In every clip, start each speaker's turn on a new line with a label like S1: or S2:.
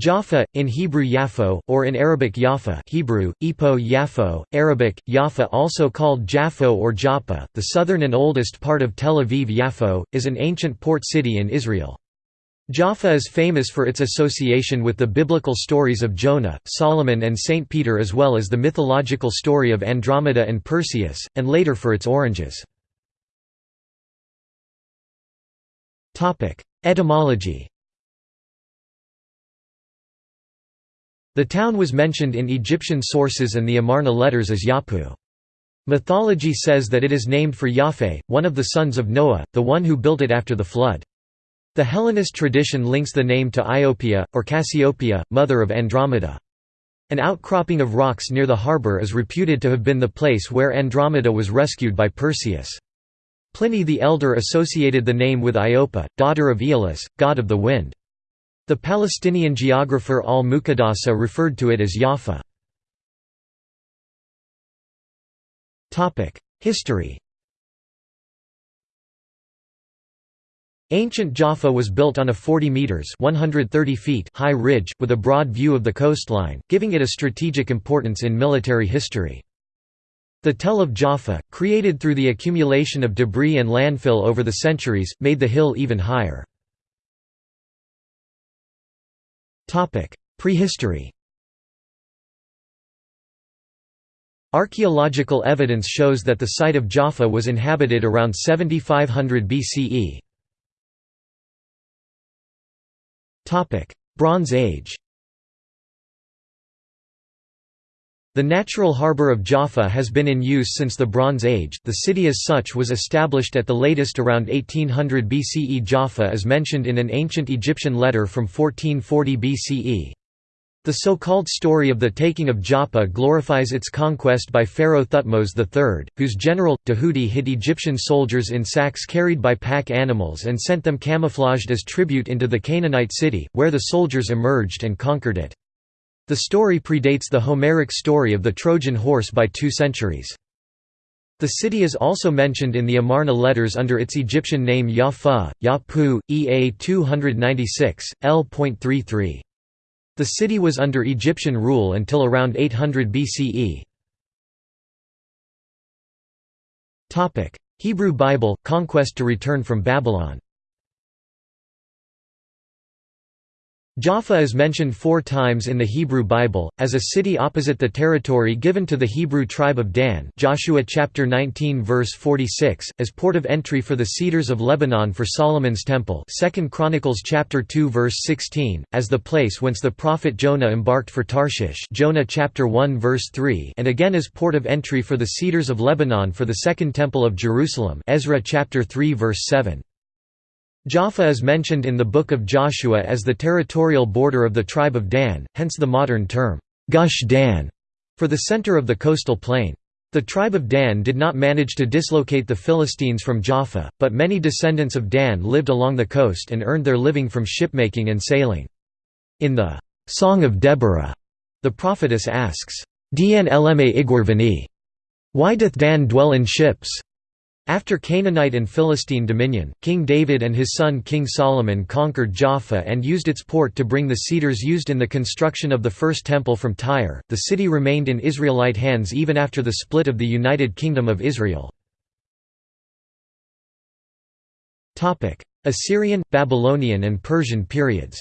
S1: Jaffa, in Hebrew Yafo, or in Arabic Yafa Hebrew, Ipo Yafo, Arabic, Yafa also called Japho or Joppa, the southern and oldest part of Tel Aviv Yafo, is an ancient port city in Israel. Jaffa is famous for its association with the biblical stories of Jonah, Solomon and Saint Peter as well as the mythological story of Andromeda and Perseus, and later for its oranges. Etymology The town was mentioned in Egyptian sources and the Amarna letters as Yapu. Mythology says that it is named for Yaphe, one of the sons of Noah, the one who built it after the flood. The Hellenist tradition links the name to Iopia, or Cassiopeia, mother of Andromeda. An outcropping of rocks near the harbour is reputed to have been the place where Andromeda was rescued by Perseus. Pliny the Elder associated the name with Iopa, daughter of Aeolus, god of the wind. The Palestinian geographer al-Muqaddasi referred to it as Jaffa. History Ancient Jaffa was built on a 40 metres 130 feet high ridge, with a broad view of the coastline, giving it a strategic importance in military history. The Tell of Jaffa, created through the accumulation of debris and landfill over the centuries, made the hill even higher. Prehistory Archaeological evidence shows that the site of Jaffa was inhabited around 7500 BCE. Bronze Age The natural harbour of Jaffa has been in use since the Bronze Age, the city as such was established at the latest around 1800 BCE Jaffa is mentioned in an ancient Egyptian letter from 1440 BCE. The so-called story of the taking of Joppa glorifies its conquest by Pharaoh Thutmose III, whose general, Tahuti hid Egyptian soldiers in sacks carried by pack animals and sent them camouflaged as tribute into the Canaanite city, where the soldiers emerged and conquered it. The story predates the Homeric story of the Trojan horse by two centuries. The city is also mentioned in the Amarna letters under its Egyptian name Yafa, Yapu, Ea 296, L.33. The city was under Egyptian rule until around 800 BCE. Hebrew Bible, conquest to return from Babylon Jaffa is mentioned four times in the Hebrew Bible, as a city opposite the territory given to the Hebrew tribe of Dan Joshua chapter 19 verse 46, as port of entry for the cedars of Lebanon for Solomon's temple 2 Chronicles chapter 2 verse 16, as the place whence the prophet Jonah embarked for Tarshish Jonah chapter 1 verse 3 and again as port of entry for the cedars of Lebanon for the second temple of Jerusalem Ezra chapter 3 verse 7. Jaffa is mentioned in the Book of Joshua as the territorial border of the tribe of Dan, hence the modern term, Gush Dan, for the center of the coastal plain. The tribe of Dan did not manage to dislocate the Philistines from Jaffa, but many descendants of Dan lived along the coast and earned their living from shipmaking and sailing. In the Song of Deborah, the prophetess asks, Dn lma igwarvani? Why doth Dan dwell in ships? After Canaanite and Philistine dominion, King David and his son King Solomon conquered Jaffa and used its port to bring the cedars used in the construction of the First Temple from Tyre. The city remained in Israelite hands even after the split of the United Kingdom of Israel. Assyrian, Babylonian and Persian periods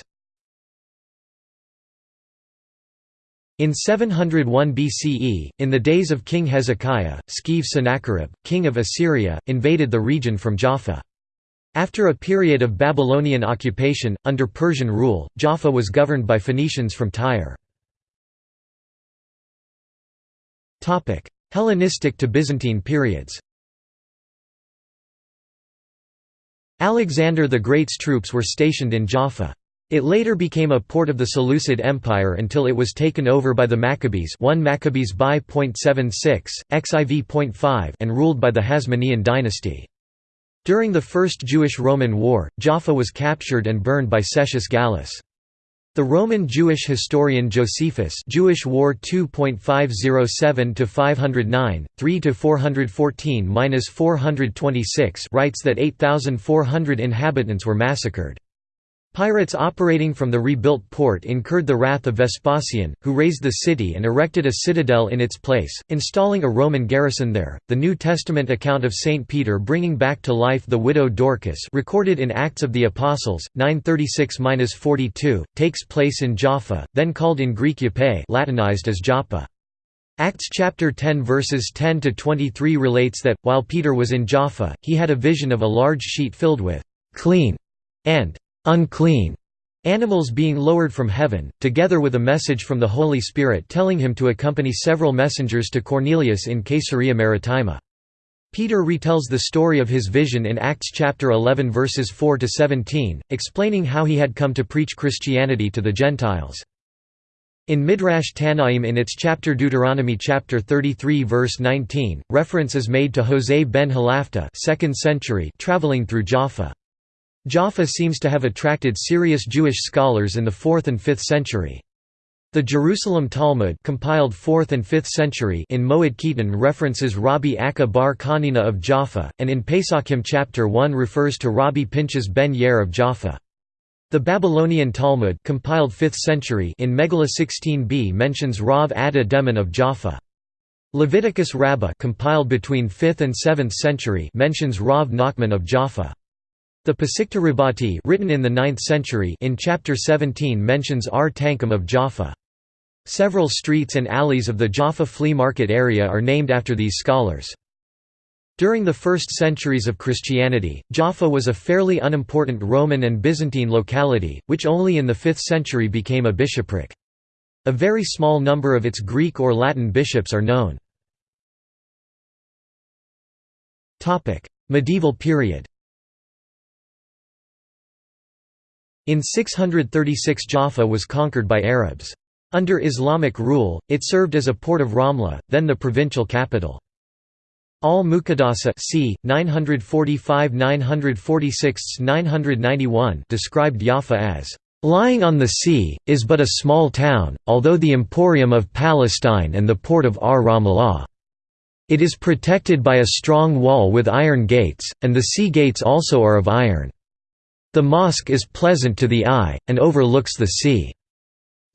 S1: In 701 BCE, in the days of King Hezekiah, Skeev Sennacherib, king of Assyria, invaded the region from Jaffa. After a period of Babylonian occupation, under Persian rule, Jaffa was governed by Phoenicians from Tyre. Hellenistic to Byzantine periods Alexander the Great's troops were stationed in Jaffa. It later became a port of the Seleucid Empire until it was taken over by the Maccabees 1 Maccabees by .76, xiv.5 and ruled by the Hasmonean dynasty. During the First Jewish-Roman War, Jaffa was captured and burned by Cestius Gallus. The Roman Jewish historian Josephus Jewish War 2.507-509, 3-414-426 writes that 8,400 inhabitants were massacred. Pirates operating from the rebuilt port incurred the wrath of Vespasian, who razed the city and erected a citadel in its place, installing a Roman garrison there. The New Testament account of Saint Peter bringing back to life the widow Dorcas, recorded in Acts of the Apostles 936-42, takes place in Jaffa, then called in Greek Joppe, Latinized as Joppa. Acts chapter 10 verses 10 to 23 relates that while Peter was in Jaffa, he had a vision of a large sheet filled with clean and unclean animals being lowered from heaven, together with a message from the Holy Spirit telling him to accompany several messengers to Cornelius in Caesarea Maritima. Peter retells the story of his vision in Acts chapter 11 verses 4 to 17, explaining how he had come to preach Christianity to the Gentiles. In Midrash Tannaim in its chapter Deuteronomy chapter 33 verse 19, reference is made to Jose ben Halafta 2nd century traveling through Jaffa. Jaffa seems to have attracted serious Jewish scholars in the 4th and 5th century. The Jerusalem Talmud compiled 4th and 5th century in Moed Katan references Rabbi Akka bar Chanina of Jaffa, and in Pesachim chapter 1 refers to Rabbi Pinchas ben Yair of Jaffa. The Babylonian Talmud compiled 5th century in Megillah 16b mentions Rav Adda Deman of Jaffa. Leviticus Rabbah compiled between 5th and 7th century mentions Rav Nachman of Jaffa. The Rabbati written in the 9th century in chapter 17 mentions R. Tankum of Jaffa. Several streets and alleys of the Jaffa flea market area are named after these scholars. During the first centuries of Christianity, Jaffa was a fairly unimportant Roman and Byzantine locality, which only in the 5th century became a bishopric. A very small number of its Greek or Latin bishops are known. Medieval period In 636 Jaffa was conquered by Arabs. Under Islamic rule, it served as a port of Ramla, then the provincial capital. Al-Muqaddasi c. 945–946–991 described Jaffa as lying on the sea, is but a small town, although the emporium of Palestine and the port of Ar-Ramlah. It is protected by a strong wall with iron gates, and the sea gates also are of iron. The mosque is pleasant to the eye, and overlooks the sea.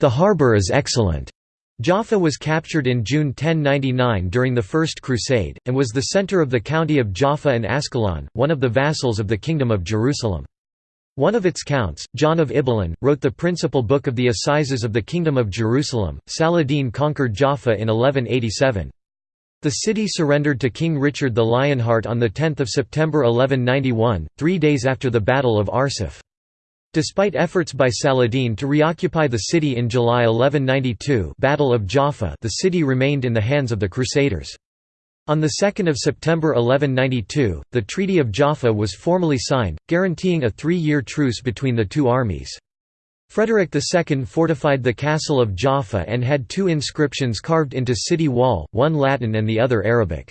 S1: The harbour is excellent. Jaffa was captured in June 1099 during the First Crusade, and was the centre of the county of Jaffa and Ascalon, one of the vassals of the Kingdom of Jerusalem. One of its counts, John of Ibelin, wrote the principal book of the Assizes of the Kingdom of Jerusalem. Saladin conquered Jaffa in 1187. The city surrendered to King Richard the Lionheart on 10 September 1191, three days after the Battle of Arsuf. Despite efforts by Saladin to reoccupy the city in July 1192 Battle of Jaffa the city remained in the hands of the Crusaders. On 2 September 1192, the Treaty of Jaffa was formally signed, guaranteeing a three-year truce between the two armies. Frederick II fortified the castle of Jaffa and had two inscriptions carved into city wall, one Latin and the other Arabic.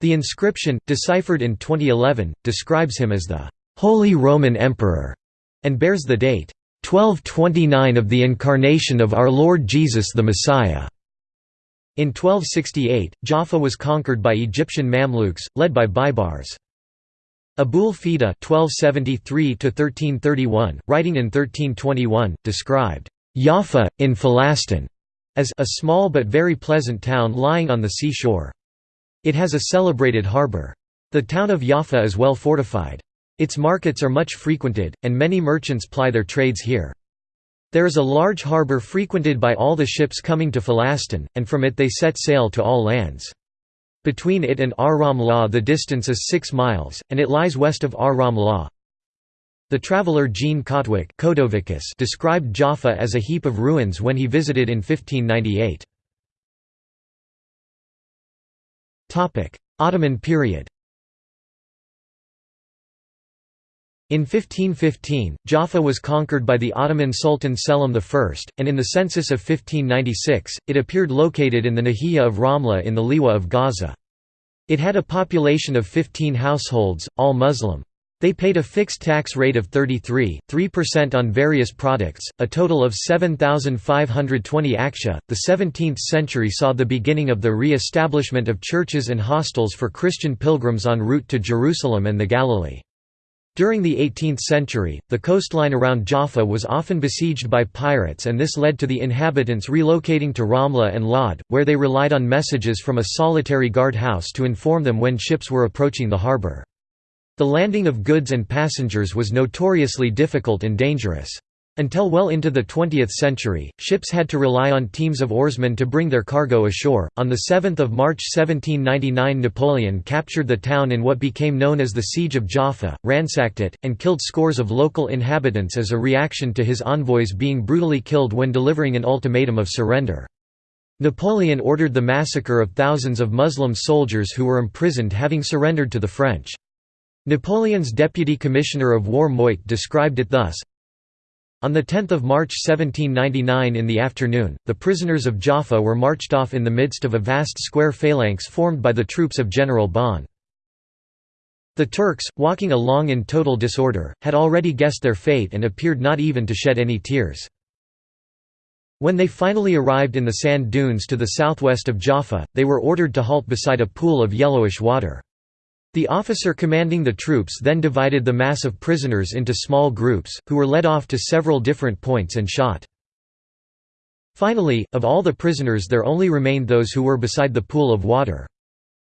S1: The inscription, deciphered in 2011, describes him as the «Holy Roman Emperor» and bears the date 1229 of the incarnation of our Lord Jesus the Messiah. In 1268, Jaffa was conquered by Egyptian Mamluks, led by Baibars. Abul Fida (1273–1331), writing in 1321, described Jaffa in Falastin as a small but very pleasant town lying on the seashore. It has a celebrated harbour. The town of Jaffa is well fortified. Its markets are much frequented, and many merchants ply their trades here. There is a large harbour frequented by all the ships coming to Falastin, and from it they set sail to all lands. Between it and Ar-Ramlah the distance is 6 miles, and it lies west of Ar-Ramlah. The traveller Jean Cotwick described Jaffa as a heap of ruins when he visited in 1598. Ottoman period In 1515, Jaffa was conquered by the Ottoman Sultan Selim I, and in the census of 1596, it appeared located in the Nahiyya of Ramla in the Liwa of Gaza. It had a population of 15 households, all Muslim. They paid a fixed tax rate of 33.3% on various products, a total of 7,520 akçe. The 17th century saw the beginning of the re establishment of churches and hostels for Christian pilgrims en route to Jerusalem and the Galilee. During the 18th century, the coastline around Jaffa was often besieged by pirates and this led to the inhabitants relocating to Ramla and Lod, where they relied on messages from a solitary guardhouse to inform them when ships were approaching the harbour. The landing of goods and passengers was notoriously difficult and dangerous. Until well into the 20th century, ships had to rely on teams of oarsmen to bring their cargo ashore. On 7 March 1799 Napoleon captured the town in what became known as the Siege of Jaffa, ransacked it, and killed scores of local inhabitants as a reaction to his envoys being brutally killed when delivering an ultimatum of surrender. Napoleon ordered the massacre of thousands of Muslim soldiers who were imprisoned having surrendered to the French. Napoleon's deputy commissioner of war Miot described it thus, on 10 March 1799 in the afternoon, the prisoners of Jaffa were marched off in the midst of a vast square phalanx formed by the troops of General Bon. The Turks, walking along in total disorder, had already guessed their fate and appeared not even to shed any tears. When they finally arrived in the sand dunes to the southwest of Jaffa, they were ordered to halt beside a pool of yellowish water. The officer commanding the troops then divided the mass of prisoners into small groups, who were led off to several different points and shot. Finally, of all the prisoners there only remained those who were beside the pool of water.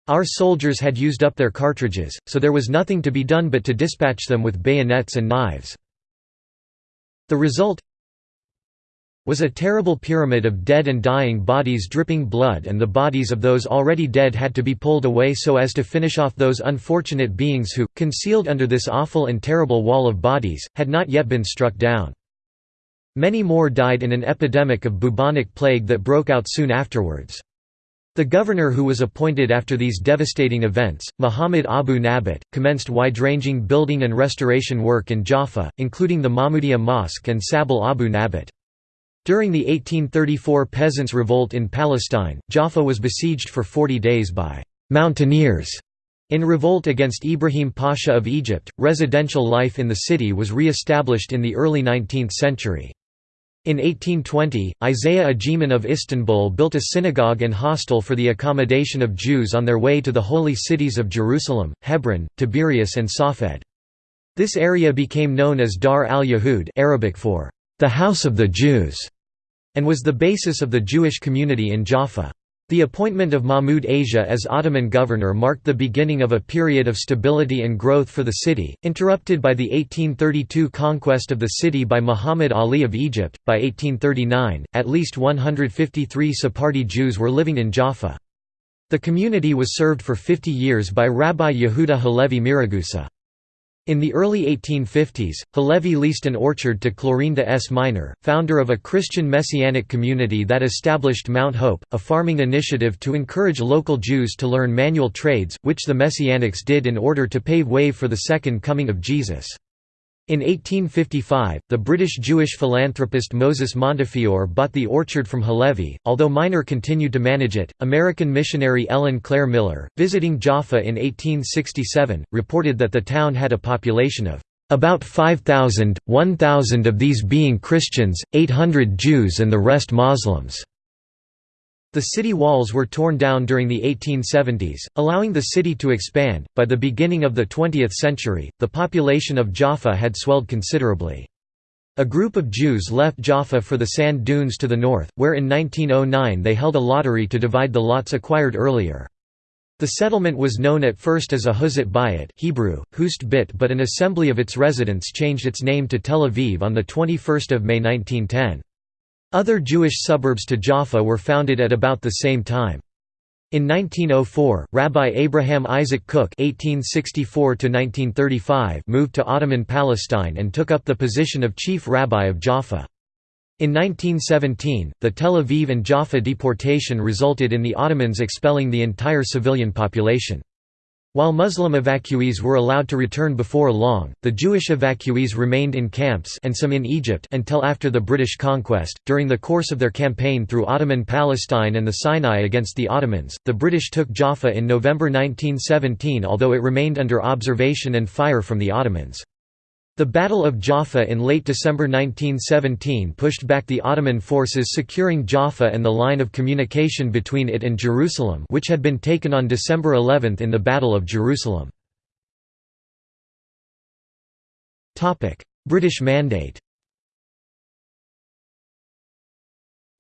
S1: Our soldiers had used up their cartridges, so there was nothing to be done but to dispatch them with bayonets and knives. The result was a terrible pyramid of dead and dying bodies dripping blood and the bodies of those already dead had to be pulled away so as to finish off those unfortunate beings who, concealed under this awful and terrible wall of bodies, had not yet been struck down. Many more died in an epidemic of bubonic plague that broke out soon afterwards. The governor who was appointed after these devastating events, Muhammad Abu Nabat, commenced wide-ranging building and restoration work in Jaffa, including the Mahmudiyya Mosque and Sabil Abu Nabat. During the 1834 Peasants' Revolt in Palestine, Jaffa was besieged for 40 days by «mountaineers». In revolt against Ibrahim Pasha of Egypt, residential life in the city was re-established in the early 19th century. In 1820, Isaiah Agiman of Istanbul built a synagogue and hostel for the accommodation of Jews on their way to the holy cities of Jerusalem, Hebron, Tiberias and Safed. This area became known as Dar al-Yahud Arabic for the House of the Jews, and was the basis of the Jewish community in Jaffa. The appointment of Mahmud Asia as Ottoman governor marked the beginning of a period of stability and growth for the city, interrupted by the 1832 conquest of the city by Muhammad Ali of Egypt. By 1839, at least 153 Sephardi Jews were living in Jaffa. The community was served for 50 years by Rabbi Yehuda Halevi Miragusa. In the early 1850s, Halevi leased an orchard to Clorinda S. Minor, founder of a Christian Messianic community that established Mount Hope, a farming initiative to encourage local Jews to learn manual trades, which the Messianics did in order to pave way for the Second Coming of Jesus. In 1855, the British Jewish philanthropist Moses Montefiore bought the orchard from Halevi, although Minor continued to manage it. American missionary Ellen Clare Miller, visiting Jaffa in 1867, reported that the town had a population of about 5,000, 1,000 of these being Christians, 800 Jews and the rest Muslims. The city walls were torn down during the 1870s, allowing the city to expand. By the beginning of the 20th century, the population of Jaffa had swelled considerably. A group of Jews left Jaffa for the sand dunes to the north, where in 1909 they held a lottery to divide the lots acquired earlier. The settlement was known at first as Ahuzat Bayit Hebrew, Hust Bit but an assembly of its residents changed its name to Tel Aviv on 21 May 1910. Other Jewish suburbs to Jaffa were founded at about the same time. In 1904, Rabbi Abraham Isaac Kook (1864–1935) moved to Ottoman Palestine and took up the position of chief rabbi of Jaffa. In 1917, the Tel Aviv and Jaffa deportation resulted in the Ottomans expelling the entire civilian population. While Muslim evacuees were allowed to return before long, the Jewish evacuees remained in camps and some in Egypt until after the British conquest. During the course of their campaign through Ottoman Palestine and the Sinai against the Ottomans, the British took Jaffa in November 1917 although it remained under observation and fire from the Ottomans. The Battle of Jaffa in late December 1917 pushed back the Ottoman forces securing Jaffa and the line of communication between it and Jerusalem which had been taken on December 11 in the Battle of Jerusalem. British Mandate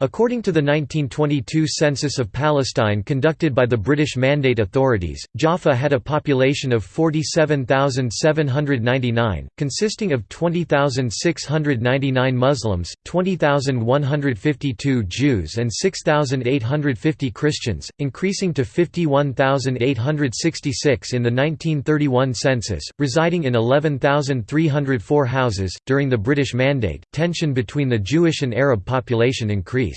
S1: According to the 1922 census of Palestine conducted by the British Mandate authorities, Jaffa had a population of 47,799, consisting of 20,699 Muslims, 20,152 Jews and 6,850 Christians, increasing to 51,866 in the 1931 census, residing in 11,304 houses. During the British Mandate, tension between the Jewish and Arab population increased.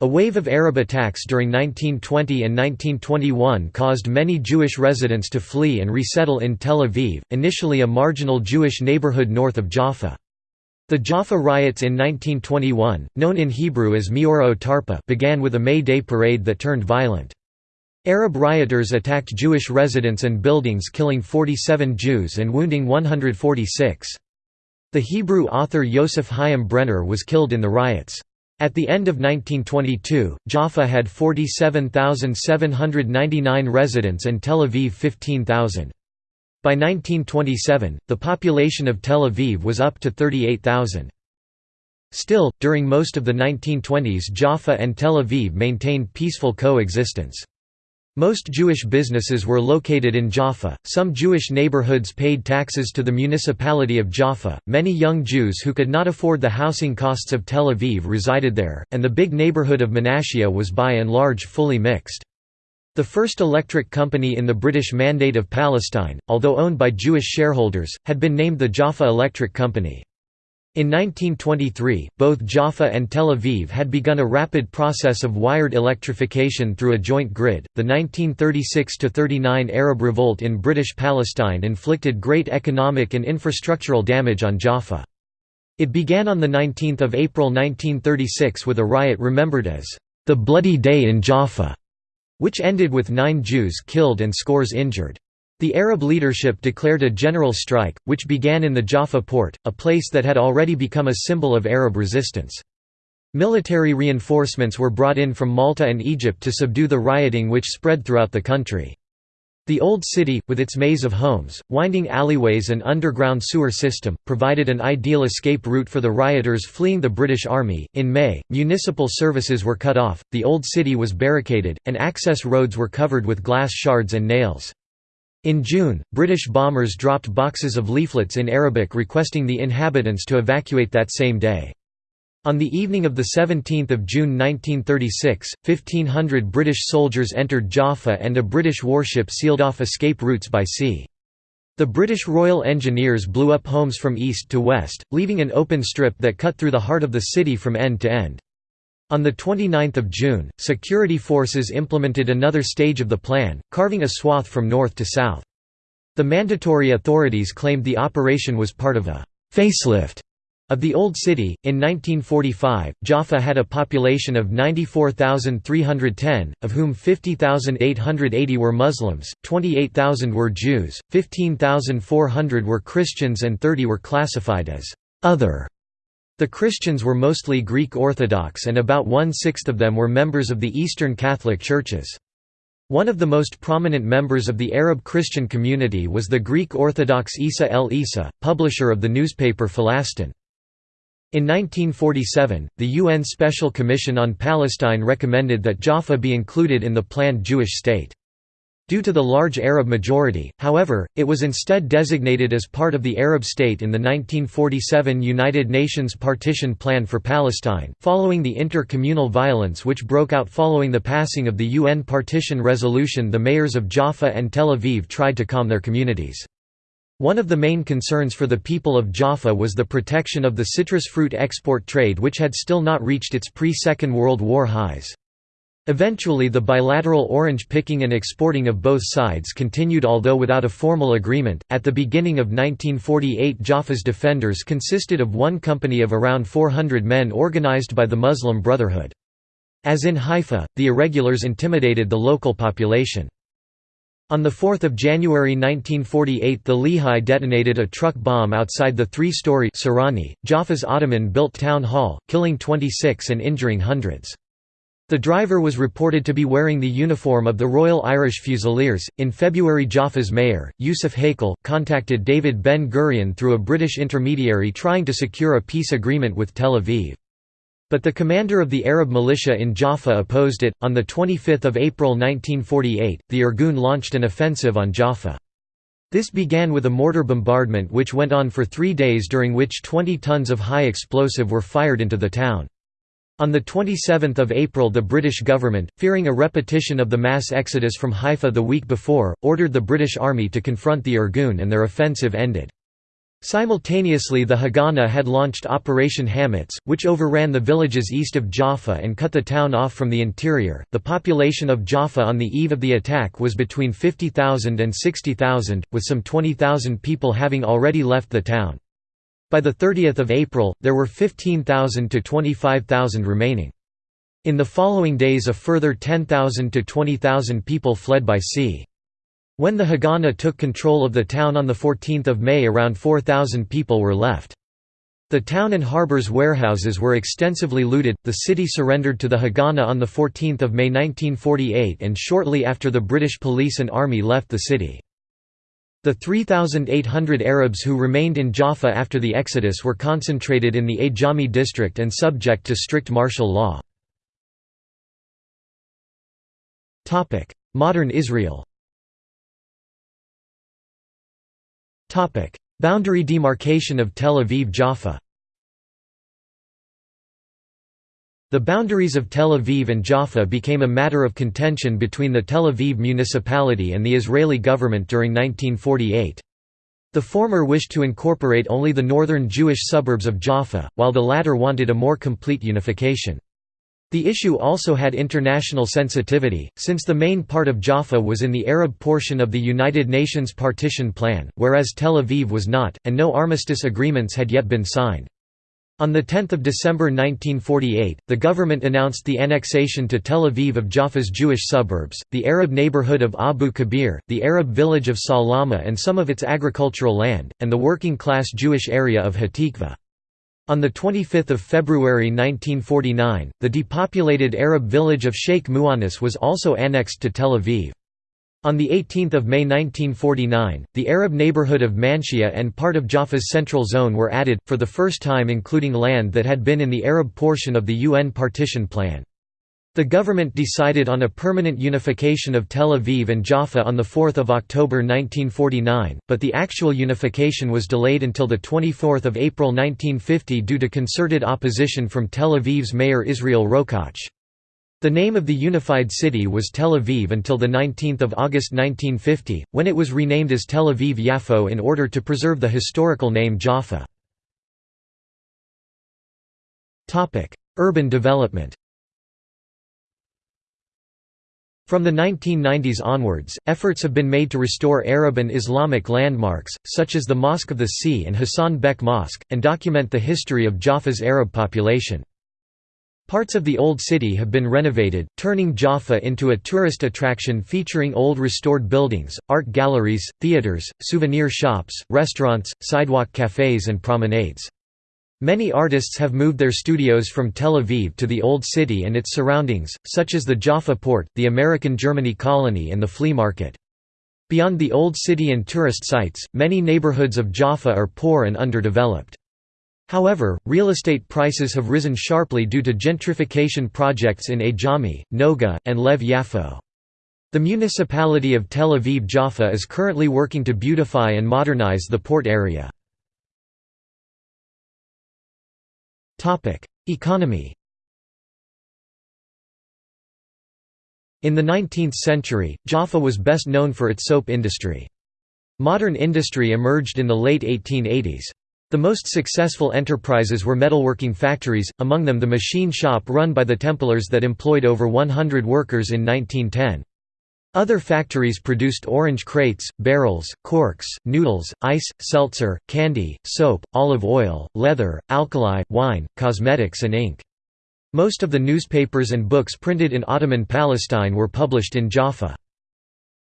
S1: A wave of Arab attacks during 1920 and 1921 caused many Jewish residents to flee and resettle in Tel Aviv, initially a marginal Jewish neighborhood north of Jaffa. The Jaffa riots in 1921, known in Hebrew as Meora Tarpa, began with a May Day parade that turned violent. Arab rioters attacked Jewish residents and buildings killing 47 Jews and wounding 146. The Hebrew author Yosef Chaim Brenner was killed in the riots. At the end of 1922, Jaffa had 47,799 residents and Tel Aviv 15,000. By 1927, the population of Tel Aviv was up to 38,000. Still, during most of the 1920s Jaffa and Tel Aviv maintained peaceful coexistence. Most Jewish businesses were located in Jaffa. Some Jewish neighborhoods paid taxes to the municipality of Jaffa. Many young Jews who could not afford the housing costs of Tel Aviv resided there, and the big neighborhood of Menashiya was by and large fully mixed. The first electric company in the British Mandate of Palestine, although owned by Jewish shareholders, had been named the Jaffa Electric Company. In 1923, both Jaffa and Tel Aviv had begun a rapid process of wired electrification through a joint grid. The 1936–39 Arab revolt in British Palestine inflicted great economic and infrastructural damage on Jaffa. It began on the 19 April 1936 with a riot remembered as the Bloody Day in Jaffa, which ended with nine Jews killed and scores injured. The Arab leadership declared a general strike, which began in the Jaffa port, a place that had already become a symbol of Arab resistance. Military reinforcements were brought in from Malta and Egypt to subdue the rioting which spread throughout the country. The Old City, with its maze of homes, winding alleyways and underground sewer system, provided an ideal escape route for the rioters fleeing the British Army. In May, municipal services were cut off, the Old City was barricaded, and access roads were covered with glass shards and nails. In June, British bombers dropped boxes of leaflets in Arabic requesting the inhabitants to evacuate that same day. On the evening of 17 June 1936, 1,500 British soldiers entered Jaffa and a British warship sealed off escape routes by sea. The British Royal Engineers blew up homes from east to west, leaving an open strip that cut through the heart of the city from end to end. On 29 June, security forces implemented another stage of the plan, carving a swath from north to south. The mandatory authorities claimed the operation was part of a «facelift» of the Old City. In 1945, Jaffa had a population of 94,310, of whom 50,880 were Muslims, 28,000 were Jews, 15,400 were Christians, and 30 were classified as other. The Christians were mostly Greek Orthodox and about one-sixth of them were members of the Eastern Catholic Churches. One of the most prominent members of the Arab Christian community was the Greek Orthodox Isa el Isa, publisher of the newspaper Falastin. In 1947, the UN Special Commission on Palestine recommended that Jaffa be included in the planned Jewish state. Due to the large Arab majority, however, it was instead designated as part of the Arab state in the 1947 United Nations Partition Plan for Palestine. Following the inter-communal violence which broke out following the passing of the UN partition resolution, the mayors of Jaffa and Tel Aviv tried to calm their communities. One of the main concerns for the people of Jaffa was the protection of the citrus fruit export trade which had still not reached its pre-Second World War highs. Eventually the bilateral orange picking and exporting of both sides continued although without a formal agreement. At the beginning of 1948 Jaffa's defenders consisted of one company of around 400 men organized by the Muslim Brotherhood. As in Haifa, the irregulars intimidated the local population. On 4 January 1948 the Lehi detonated a truck bomb outside the three-story Jaffa's Ottoman-built town hall, killing 26 and injuring hundreds. The driver was reported to be wearing the uniform of the Royal Irish Fusiliers. In February, Jaffa's mayor, Yusuf Hakel, contacted David Ben Gurion through a British intermediary trying to secure a peace agreement with Tel Aviv. But the commander of the Arab militia in Jaffa opposed it. On 25 April 1948, the Irgun launched an offensive on Jaffa. This began with a mortar bombardment which went on for three days during which 20 tons of high explosive were fired into the town. On 27 April the British government, fearing a repetition of the mass exodus from Haifa the week before, ordered the British Army to confront the Irgun and their offensive ended. Simultaneously the Haganah had launched Operation Hametz, which overran the villages east of Jaffa and cut the town off from the interior. The population of Jaffa on the eve of the attack was between 50,000 and 60,000, with some 20,000 people having already left the town. By 30 April, there were 15,000 to 25,000 remaining. In the following days a further 10,000 to 20,000 people fled by sea. When the Haganah took control of the town on 14 May around 4,000 people were left. The town and harbor's warehouses were extensively looted. The city surrendered to the Haganah on 14 May 1948 and shortly after the British police and army left the city. The 3,800 Arabs who remained in Jaffa after the exodus were concentrated in the Ajami district and subject to strict martial law. Modern Israel Boundary demarcation of Tel Aviv-Jaffa The boundaries of Tel Aviv and Jaffa became a matter of contention between the Tel Aviv municipality and the Israeli government during 1948. The former wished to incorporate only the northern Jewish suburbs of Jaffa, while the latter wanted a more complete unification. The issue also had international sensitivity, since the main part of Jaffa was in the Arab portion of the United Nations partition plan, whereas Tel Aviv was not, and no armistice agreements had yet been signed. On 10 December 1948, the government announced the annexation to Tel Aviv of Jaffa's Jewish suburbs, the Arab neighborhood of Abu Kabir, the Arab village of Salama and some of its agricultural land, and the working-class Jewish area of Hatikva. On 25 February 1949, the depopulated Arab village of Sheikh Mu'annis was also annexed to Tel Aviv. On 18 May 1949, the Arab neighborhood of Manshia and part of Jaffa's central zone were added, for the first time including land that had been in the Arab portion of the UN partition plan. The government decided on a permanent unification of Tel Aviv and Jaffa on 4 October 1949, but the actual unification was delayed until 24 April 1950 due to concerted opposition from Tel Aviv's mayor Israel Rokach. The name of the unified city was Tel Aviv until 19 August 1950, when it was renamed as Tel Aviv Yafo in order to preserve the historical name Jaffa. Urban development From the 1990s onwards, efforts have been made to restore Arab and Islamic landmarks, such as the Mosque of the Sea and Hassan Bek Mosque, and document the history of Jaffa's Arab population. Parts of the old city have been renovated, turning Jaffa into a tourist attraction featuring old restored buildings, art galleries, theaters, souvenir shops, restaurants, sidewalk cafes and promenades. Many artists have moved their studios from Tel Aviv to the Old City and its surroundings, such as the Jaffa Port, the American Germany Colony and the Flea Market. Beyond the Old City and tourist sites, many neighborhoods of Jaffa are poor and underdeveloped. However, real estate prices have risen sharply due to gentrification projects in Ajami, Noga, and Lev Yafo. The municipality of Tel Aviv Jaffa is currently working to beautify and modernize the port area. Economy In the 19th century, Jaffa was best known for its soap industry. Modern industry emerged in the late 1880s. The most successful enterprises were metalworking factories, among them the machine shop run by the Templars that employed over 100 workers in 1910. Other factories produced orange crates, barrels, corks, noodles, ice, seltzer, candy, soap, olive oil, leather, alkali, wine, cosmetics and ink. Most of the newspapers and books printed in Ottoman Palestine were published in Jaffa.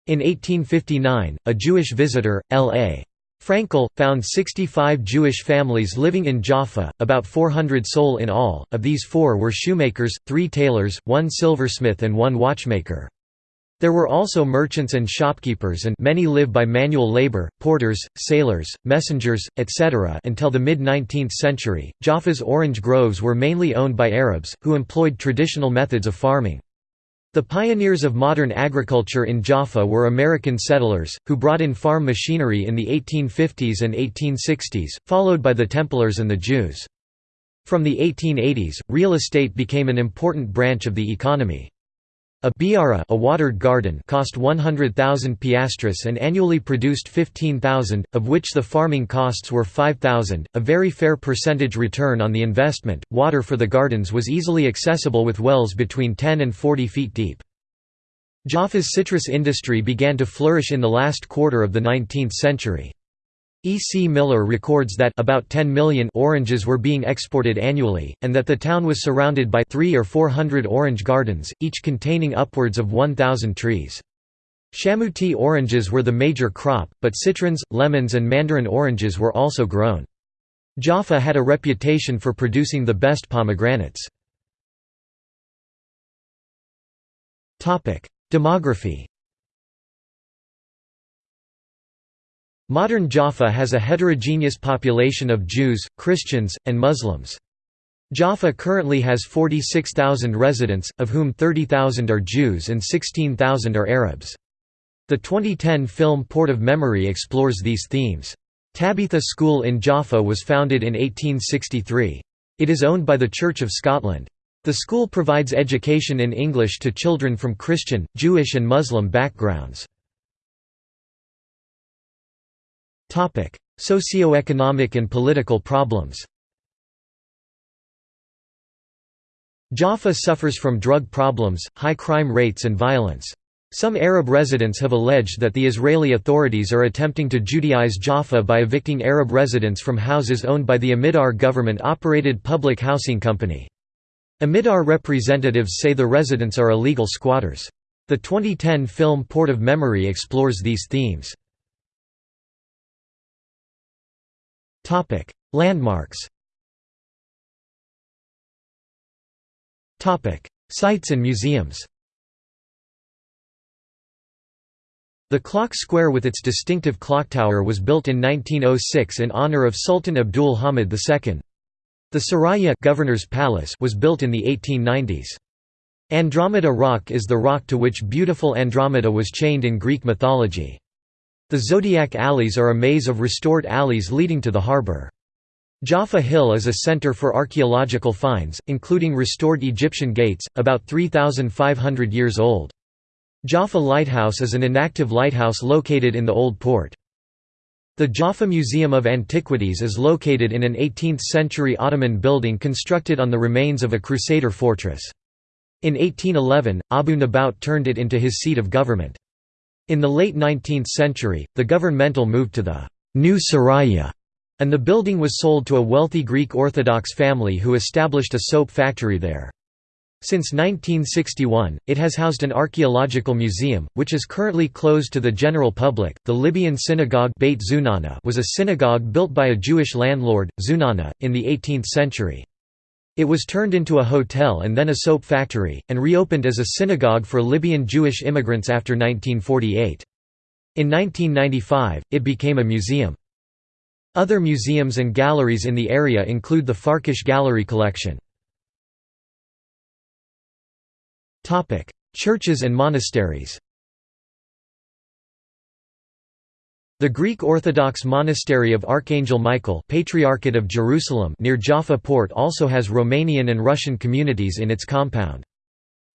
S1: In 1859, a Jewish visitor, L.A. Frankel, found 65 Jewish families living in Jaffa, about 400 soul in all, of these four were shoemakers, three tailors, one silversmith and one watchmaker. There were also merchants and shopkeepers and many live by manual labor, porters, sailors, messengers, etc. until the mid-19th century. Jaffa's orange groves were mainly owned by Arabs, who employed traditional methods of farming. The pioneers of modern agriculture in Jaffa were American settlers, who brought in farm machinery in the 1850s and 1860s, followed by the Templars and the Jews. From the 1880s, real estate became an important branch of the economy. A biara a watered garden cost 100,000 piastres and annually produced 15,000, of which the farming costs were 5,000, a very fair percentage return on the investment. Water for the gardens was easily accessible with wells between 10 and 40 feet deep. Jaffa's citrus industry began to flourish in the last quarter of the 19th century. E. C. Miller records that about 10 million oranges were being exported annually, and that the town was surrounded by three or four hundred orange gardens, each containing upwards of 1,000 trees. Chamouni oranges were the major crop, but citrons, lemons and mandarin oranges were also grown. Jaffa had a reputation for producing the best pomegranates. Demography Modern Jaffa has a heterogeneous population of Jews, Christians, and Muslims. Jaffa currently has 46,000 residents, of whom 30,000 are Jews and 16,000 are Arabs. The 2010 film Port of Memory explores these themes. Tabitha School in Jaffa was founded in 1863. It is owned by the Church of Scotland. The school provides education in English to children from Christian, Jewish and Muslim backgrounds. Socioeconomic and political problems Jaffa suffers from drug problems, high crime rates and violence. Some Arab residents have alleged that the Israeli authorities are attempting to Judaize Jaffa by evicting Arab residents from houses owned by the Amidar government-operated public housing company. Amidar representatives say the residents are illegal squatters. The 2010 film Port of Memory explores these themes. Landmarks Sites and museums The clock square with its distinctive clock tower was built in 1906 in honor of Sultan Abdul Hamid II. The Saraya Governor's Palace was built in the 1890s. Andromeda Rock is the rock to which beautiful Andromeda was chained in Greek mythology. The Zodiac Alleys are a maze of restored alleys leading to the harbor. Jaffa Hill is a center for archaeological finds, including restored Egyptian gates, about 3,500 years old. Jaffa Lighthouse is an inactive lighthouse located in the Old Port. The Jaffa Museum of Antiquities is located in an 18th-century Ottoman building constructed on the remains of a Crusader fortress. In 1811, Abu Nabout turned it into his seat of government. In the late 19th century, the governmental moved to the New Saraya, and the building was sold to a wealthy Greek Orthodox family who established a soap factory there. Since 1961, it has housed an archaeological museum, which is currently closed to the general public. The Libyan synagogue Beit Zunana was a synagogue built by a Jewish landlord, Zunana, in the 18th century. It was turned into a hotel and then a soap factory, and reopened as a synagogue for Libyan Jewish immigrants after 1948. In 1995, it became a museum. Other museums and galleries in the area include the Farkash Gallery collection. Churches and monasteries The Greek Orthodox monastery of Archangel Michael Patriarchate of Jerusalem near Jaffa port also has Romanian and Russian communities in its compound.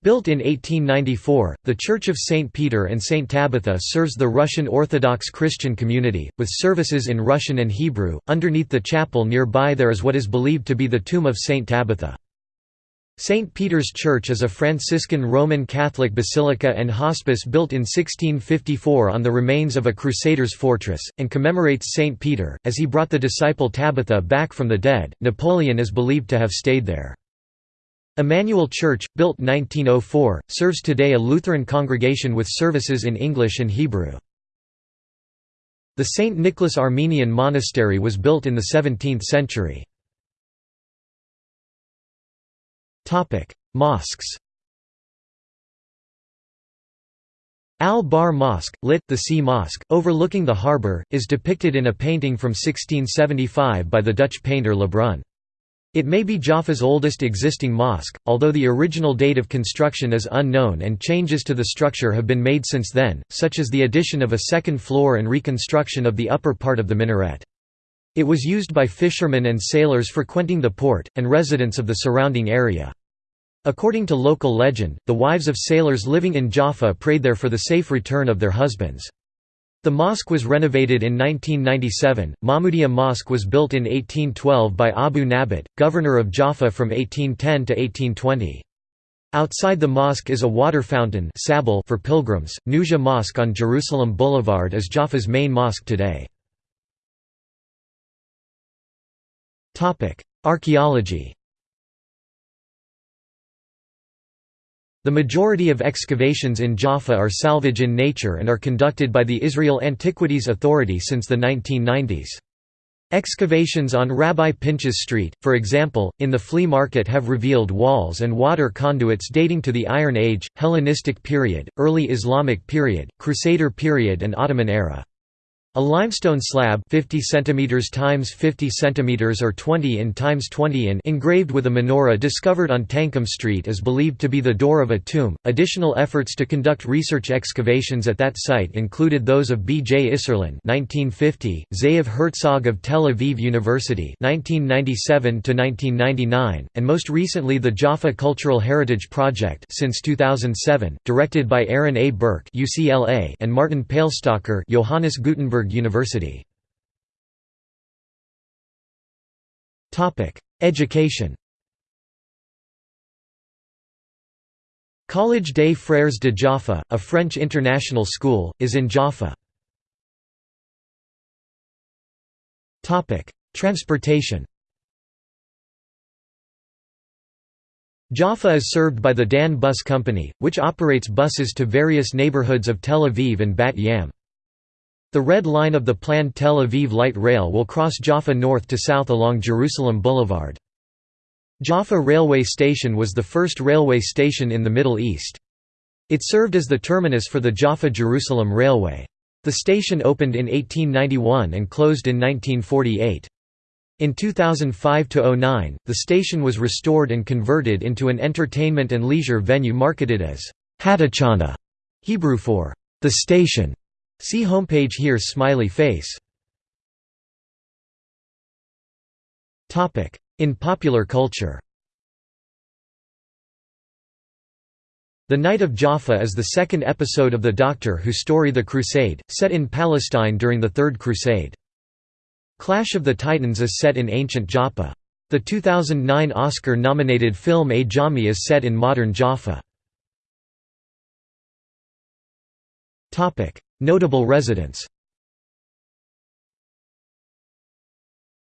S1: Built in 1894, the Church of St. Peter and St. Tabitha serves the Russian Orthodox Christian community, with services in Russian and Hebrew. Underneath the chapel nearby there is what is believed to be the tomb of St. Tabitha. St. Peter's Church is a Franciscan Roman Catholic basilica and hospice built in 1654 on the remains of a Crusaders' fortress, and commemorates St. Peter, as he brought the disciple Tabitha back from the dead. Napoleon is believed to have stayed there. Emmanuel Church, built 1904, serves today a Lutheran congregation with services in English and Hebrew. The St. Nicholas Armenian monastery was built in the 17th century. Mosques Al-Bahr Mosque, lit. the Sea Mosque, overlooking the harbour, is depicted in a painting from 1675 by the Dutch painter Le Brun. It may be Jaffa's oldest existing mosque, although the original date of construction is unknown and changes to the structure have been made since then, such as the addition of a second floor and reconstruction of the upper part of the minaret. It was used by fishermen and sailors frequenting the port, and residents of the surrounding area. According to local legend, the wives of sailors living in Jaffa prayed there for the safe return of their husbands. The mosque was renovated in 1997. Mahmudiya Mosque was built in 1812 by Abu Nabat, governor of Jaffa from 1810 to 1820. Outside the mosque is a water fountain for pilgrims. Nujah Mosque on Jerusalem Boulevard is Jaffa's main mosque today. Archaeology The majority of excavations in Jaffa are salvage in nature and are conducted by the Israel Antiquities Authority since the 1990s. Excavations on Rabbi Pinchas Street, for example, in the flea market have revealed walls and water conduits dating to the Iron Age, Hellenistic period, early Islamic period, Crusader period and Ottoman era. A limestone slab 50 cm times 50 cm or 20 in times 20 in engraved with a menorah discovered on Tankum Street is believed to be the door of a tomb. Additional efforts to conduct research excavations at that site included those of B. J. Isserlin (1950), Ze'ev Herzog of Tel Aviv University (1997 to 1999), and most recently the Jaffa Cultural Heritage Project since 2007, directed by Aaron A. Burke (UCLA) and Martin Peilstöcker Johannes Gutenberg University. Education Collège des Frères de Jaffa, a French international school, is in Jaffa. Transportation Jaffa is served by the Dan Bus Company, which operates buses to various neighborhoods of Tel Aviv and Bat Yam. The red line of the planned Tel Aviv light rail will cross Jaffa north to south along Jerusalem Boulevard. Jaffa railway station was the first railway station in the Middle East. It served as the terminus for the Jaffa-Jerusalem Railway. The station opened in 1891 and closed in 1948. In 2005–09, the station was restored and converted into an entertainment and leisure venue marketed as Hatachana, Hebrew for the station. See homepage here Smiley face In popular culture The Knight of Jaffa is the second episode of the Doctor Who story The Crusade, set in Palestine during the Third Crusade. Clash of the Titans is set in ancient Jaffa. The 2009 Oscar-nominated film A Ajami is set in modern Jaffa. Notable residents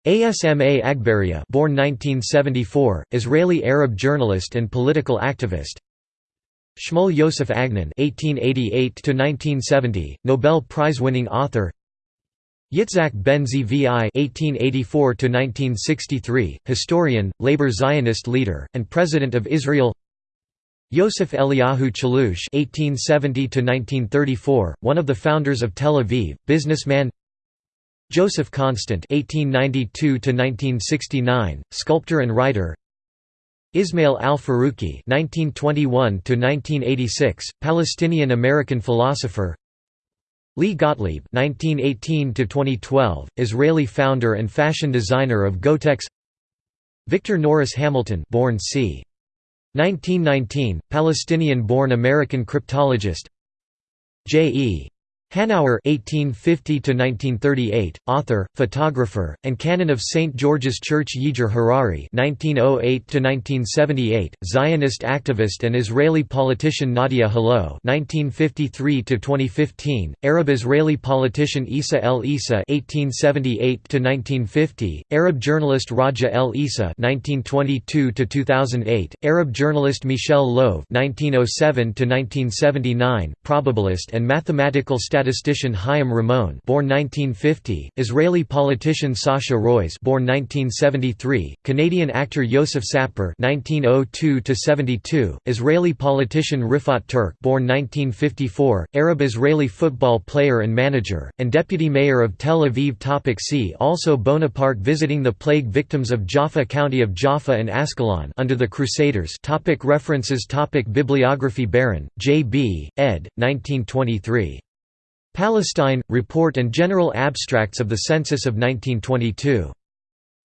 S1: Asma Agbarieh born 1974, Israeli Arab journalist and political activist Shmuel Yosef Agnon (1888–1970), Nobel Prize-winning author. Yitzhak Ben Zvi (1884–1963), historian, labor Zionist leader, and president of Israel. Yosef Eliyahu Chalouche (1870–1934), one of the founders of Tel Aviv, businessman. Joseph Constant (1892–1969), sculptor and writer. Ismail al-Farouqi (1921–1986), Palestinian-American philosopher. Lee Gottlieb (1918–2012), Israeli founder and fashion designer of Gottex. Victor Norris Hamilton, born c. 1919, Palestinian-born American cryptologist J.E. Hanauer (1850–1938), author, photographer, and canon of St. George's Church Yizhar Harari (1908–1978), Zionist activist and Israeli politician Nadia Hillel (1953–2015), Arab-Israeli politician Isa El Isa (1878–1950), Arab journalist Raja El Isa (1922–2008), Arab journalist Michel Loève (1907–1979), probabilist and mathematical statistician statistician Chaim Ramon born 1950, Israeli politician Sasha Roiz born 1973, Canadian actor Yosef Sapir 1902–72, Israeli politician Rifat Turk born 1954, Arab-Israeli football player and manager, and deputy mayor of Tel Aviv Topic See also Bonaparte visiting the plague victims of Jaffa County of Jaffa and Ascalon under the Crusaders topic References topic Bibliography Baron, J. B., ed. 1923. Palestine, Report and General Abstracts of the Census of 1922.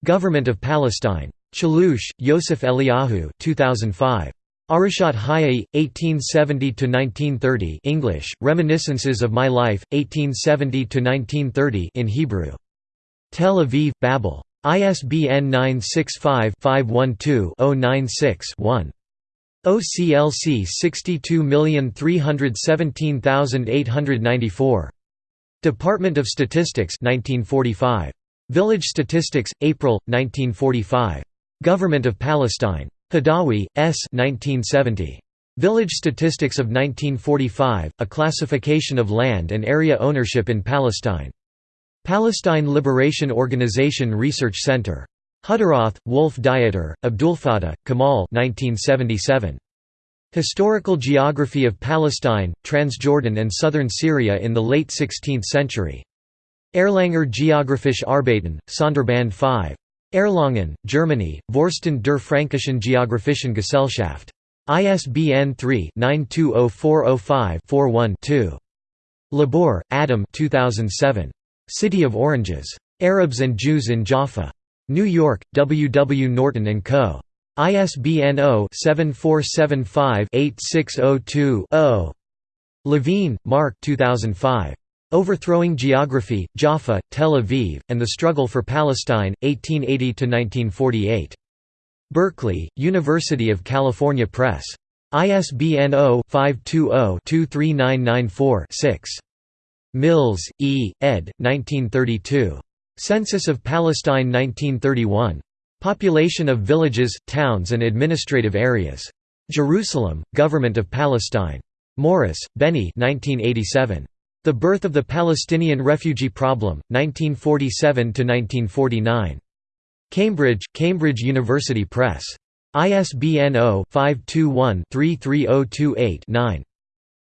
S1: Government of Palestine. Chalouche, Yosef Eliyahu 2005. Arushat Hayai, 1870–1930 English, Reminiscences of My Life, 1870–1930 in Hebrew. Tel Aviv, Babel. ISBN 965-512-096-1. OCLC 62317894. Department of Statistics 1945. Village Statistics, April, 1945. Government of Palestine. Hadawi, S. 1970. Village Statistics of 1945, A Classification of Land and Area Ownership in Palestine. Palestine Liberation Organization Research Center. Hutteroth, Wolf Dieter, Abdulfatah, Kamal 1977. Historical Geography of Palestine, Transjordan and Southern Syria in the Late 16th Century. Erlanger Geographische Arbeiten, Sonderband 5. Erlangen, Germany, Vorstand der Fränkischen Geographischen Gesellschaft. ISBN 3-920405-41-2. LeBor, Adam 2007. City of Oranges. Arabs and Jews in Jaffa. New York, W. W. Norton & Co. ISBN 0-7475-8602-0. Levine, Mark 2005. Overthrowing Geography, Jaffa, Tel Aviv, and the Struggle for Palestine, 1880–1948. Berkeley, University of California Press. ISBN 0-520-23994-6. Mills, E., ed. 1932. Census of Palestine 1931. Population of villages, towns and administrative areas. Jerusalem, Government of Palestine. Morris, Benny 1987. The Birth of the Palestinian Refugee Problem, 1947–1949. Cambridge, Cambridge University Press. ISBN 0-521-33028-9.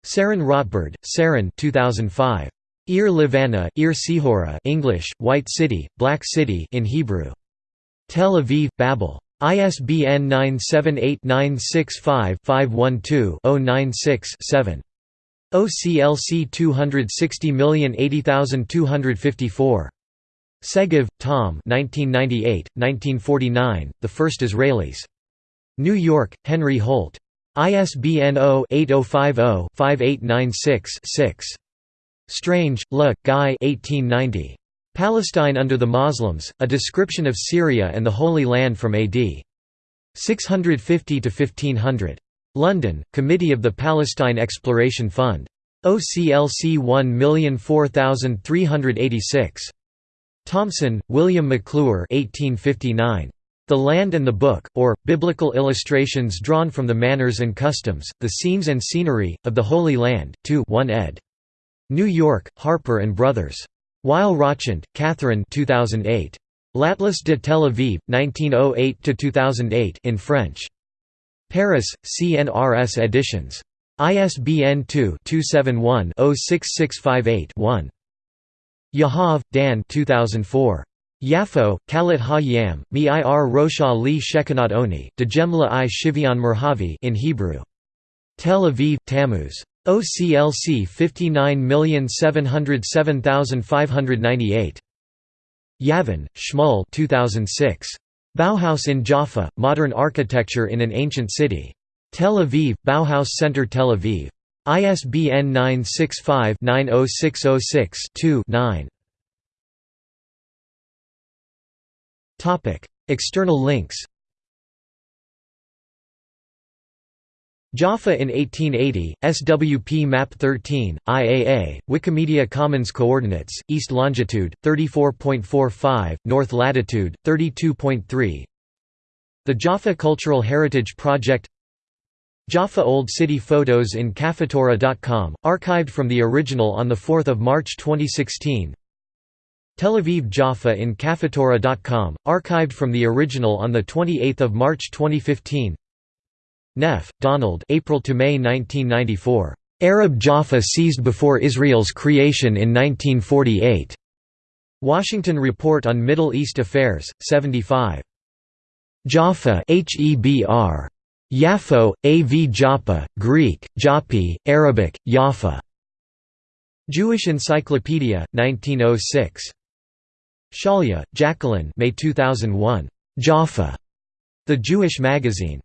S1: Sharon Rotbard, Sharon 2005. Ir Livana, Ir Sihora English, White City, Black City in Hebrew. Tel Aviv, Babel. ISBN 978-965-512-096-7. OCLC 260080254. Segev, Tom 1998, 1949, The First Israelis. New York, Henry Holt. ISBN 0-8050-5896-6. Strange, Le, Guy 1890. Palestine under the Muslims, A Description of Syria and the Holy Land from AD. 650 to 1500. London, Committee of the Palestine Exploration Fund. OCLC 1004386. Thomson, William McClure 1859. The Land and the Book, or, Biblical Illustrations Drawn from the Manners and Customs, the Scenes and Scenery, of the Holy Land, 2 1 ed. New York, Harper & Brothers. Weil Rochant, Catherine 2008. L'Atlas de Tel Aviv, 1908–2008 in French. Paris, CNRS Editions. ISBN 2-271-06658-1. Yahav, Dan 2004. Yafo, Kalat Ha-Yam, Mi Ir Rosha Li Shekinat Oni, Dejemla i Shivian Merhavi in Hebrew. Tel Aviv, Tammuz. OCLC 59707598. Yavin, Shmuel 2006. Bauhaus in Jaffa, Modern Architecture in an Ancient City. Tel Aviv, Bauhaus Center Tel Aviv. ISBN 965-90606-2-9. External links Jaffa in 1880, SWP Map 13, IAA, Wikimedia Commons Coordinates, East Longitude, 34.45, North Latitude, 32.3 The Jaffa Cultural Heritage Project Jaffa Old City photos in Cafetorah.com, archived from the original on 4 March 2016 Tel Aviv Jaffa in Cafetorah.com, archived from the original on 28 March 2015 Neff, Donald April to May 1994. Arab Jaffa seized before Israel's creation in 1948. Washington Report on Middle East Affairs, 75. Jaffa Hebr. Yafo, A.V. Joppa, Greek, Jopi, Arabic, Jaffa. Jewish Encyclopedia, 1906. Shalia, Jacqueline May 2001. Jaffa. The Jewish Magazine.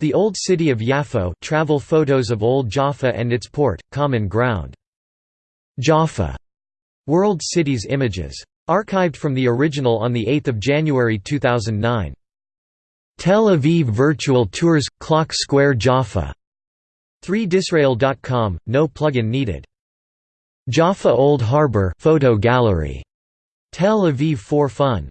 S1: The Old City of Yafo travel photos of Old Jaffa and its port, Common Ground. Jaffa. World Cities Images. Archived from the original on 8 January 2009. Tel Aviv Virtual Tours – Clock Square Jaffa. 3disrael.com, no plugin needed. Jaffa Old Harbor photo gallery. Tel Aviv for Fun.